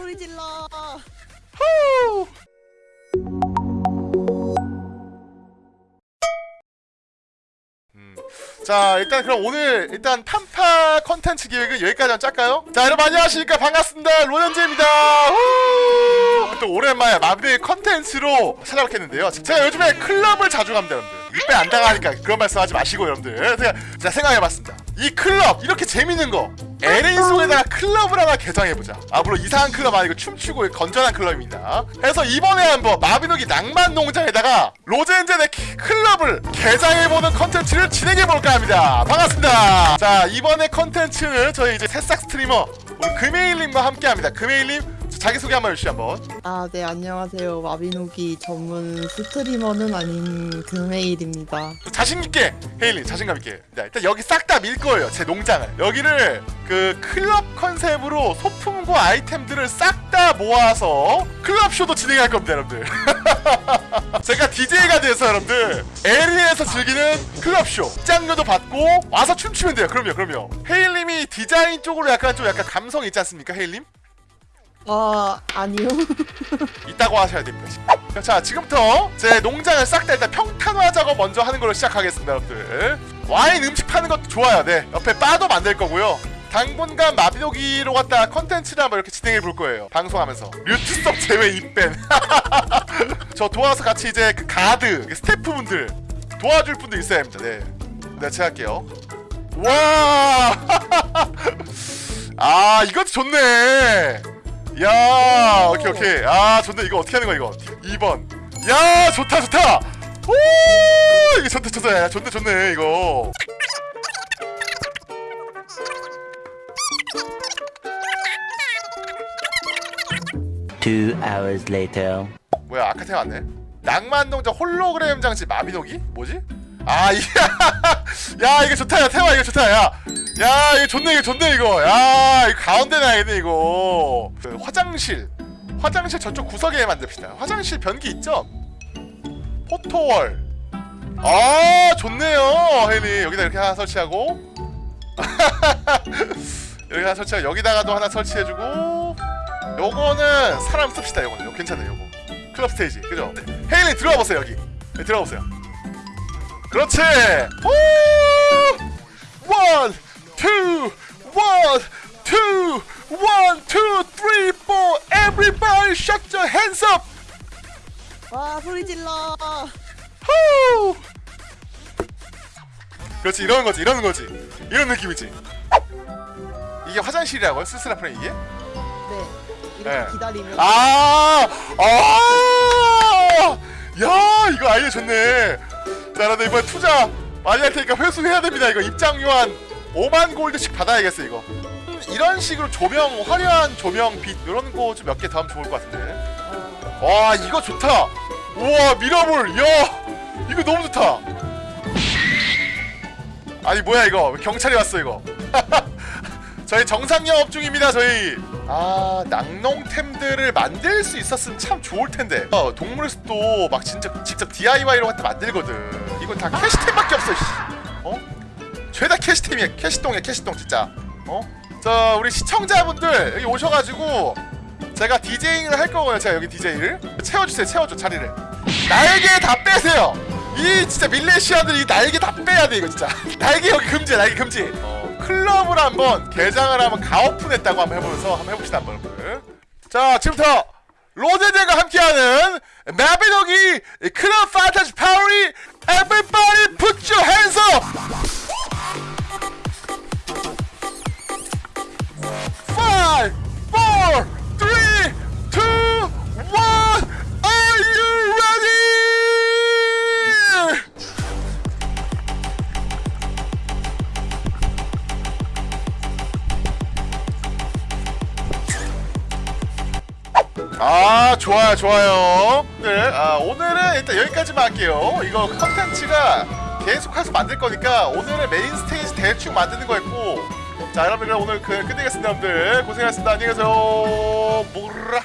소리 질러. 후! 음. 자 일단 그럼 오늘 일단 판파 컨텐츠 기획은 여기까지 짤까요? 자 여러분 안녕하십니까 반갑습니다 로현재입니다 후! 또 오랜만에 마비의 컨텐츠로 찾아뵙겠는데요 제가 요즘에 클럽을 자주 갑니다 여러분들 입에 안 당하니까 그런 말씀 하지 마시고 여러분들 제가 생각해봤습니다 이 클럽 이렇게 재밌는 거 에린 속에다가 클럽을 하나 개장해보자. 아 물론 이상한 클럽 아니고 춤추고 건전한 클럽입니다. 그래서 이번에 한번 마비노기 낭만농장에다가 로젠젠의 키- 클럽을 개장해보는 컨텐츠를 진행해볼까 합니다. 반갑습니다. 자 이번에 컨텐츠는 저희 이제 새싹 스트리머 우리 금메일님과 함께합니다. 금메일님 자기소개 한번 해주시죠 한번. 아, 네, 안녕하세요. 마비노기 전문 스트리머는 아닌 금메일입니다. 자신있게 헤일리 자신감 있게. 자, 일단 여기 싹 다 밀 거예요 제 농장을. 여기를 그 클럽 컨셉으로 소품과 아이템들을 싹 다 모아서 클럽 쇼도 진행할 겁니다 여러분들. 제가 DJ가 돼서 여러분들 LA에서 즐기는 클럽 쇼. 입장료도 받고 와서 춤추면 돼요. 그럼요 그럼요. 헤일님이 디자인 쪽으로 약간 좀 약간 감성 있지 않습니까 헤일님? 아, 아니요. 있다고 하셔야 됩니다. 자, 지금부터 제 농장을 싹 다 일단 평탄화 작업 먼저 하는 걸로 시작하겠습니다, 여러분들. 와인 음식 파는 것도 좋아요. 네, 옆에 바도 만들 거고요. 당분간 마비노기로 갖다 컨텐츠를 한번 이렇게 진행해 볼 거예요. 방송하면서 뮤트석 제외 입밴. 저 도와서 같이 이제 그 가드 그 스태프분들 도와줄 분들 있어야 합니다. 네, 네, 제가 할게요. 와, 아 이것도 좋네. 야 오케이 오케이. 아 좋네. 이거 어떻게 하는 거야 이거? 2번. 야 좋다 좋다. 오 이거 좋다 좋다 야 좋네 좋네 이거. Two hours later. 뭐야 아카테 왔네? 낭만농장 홀로그램 장치 마비노기? 뭐지? 아 이게 야 이거 좋다 야 태화 이거 좋다 야 야 이거 좋네 이거 좋네 이거. 야 이거 가운데 놔야겠네 이거. 그 화장실. 화장실 저쪽 구석에 만듭시다. 화장실 변기 있죠? 포토월. 아 좋네요 혜니 여기다 이렇게 하나 설치하고. 여기 하나 설치하고 여기다가도 하나 설치해주고. 요거는 사람 씁시다 요거는. 요거 괜찮아요 요거. 클럽 스테이지 그죠? 헤일리 들어와 보세요 여기. 네, 들어와 보세요. 그렇지! 오! one, two, one, two, one, two, three, four everybody put your hands up 와, 소리 질러. 후! 그렇지 이러는 거지 이러는 거지 이런 느낌이지 이게 화장실이라고요? 스스라 프레임 이게? 네. 이렇게 네. 기다리면. 아, 아, 야, 이거 아이디어 좋네. 자, 나도 이번 투자 많이 할 테니까 회수해야 됩니다. 이거 입장료 한 5만 골드씩 받아야겠어 이거. 음, 이런 식으로 조명, 화려한 조명, 빛 이런 거 좀 몇개더 하면 좋을 것 같은데. 어, 와, 이거 좋다. 우와, 미러볼, 야, 이거 너무 좋다. 아니 뭐야 이거 경찰이 왔어 이거. 저희 정상 영업 중입니다 저희 아 낭농템들을 만들 수 있었으면 참 좋을 텐데 어, 동물 숲도 막 진짜 직접 DIY로 만들거든 이건 다 캐시템밖에 없어 씨. 어? 죄다 캐시템이야. 캐시똥이야 캐시똥 진짜. 어? 저 우리 시청자분들 여기 오셔가지고 제가 디제잉을 할 거고요 제가 여기 디제이를 채워주세요 채워줘 자리를. 날개 다 빼세요. 이 진짜 밀레시안들 이 날개 다 빼야 돼 이거 진짜. 날개 여기 금지야 날개 금지. 어, 클럽을 한번 개장을 한번 가오픈했다고 한번 해보면서 한번 해봅시다 한번. 자 지금부터 로제제가 함께하는 마비노기 클럽 판타지 파워리 Everybody up 아 좋아요 좋아요. 네, 아, 오늘은 일단 여기까지만 할게요. 이거 컨텐츠가 계속해서 만들 거니까 오늘은 메인 스테이지 대충 만드는 거였고. 자 여러분 그럼 오늘 그 끝내겠습니다 여러분들. 고생하셨습니다. 안녕히 계세요. 뭐라